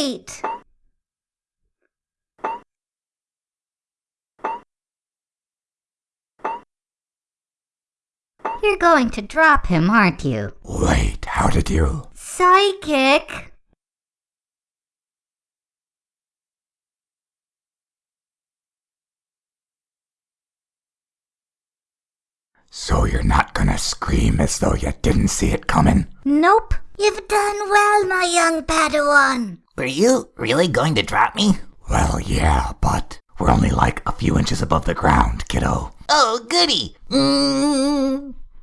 Wait! You're going to drop him, aren't you? Wait, how did you? Psychic! So you're not gonna scream as though you didn't see it coming? Nope. You've done well, my young Padawan. Were you really going to drop me? Well, yeah, but we're only like a few inches above the ground, kiddo. Oh, goody. Mm.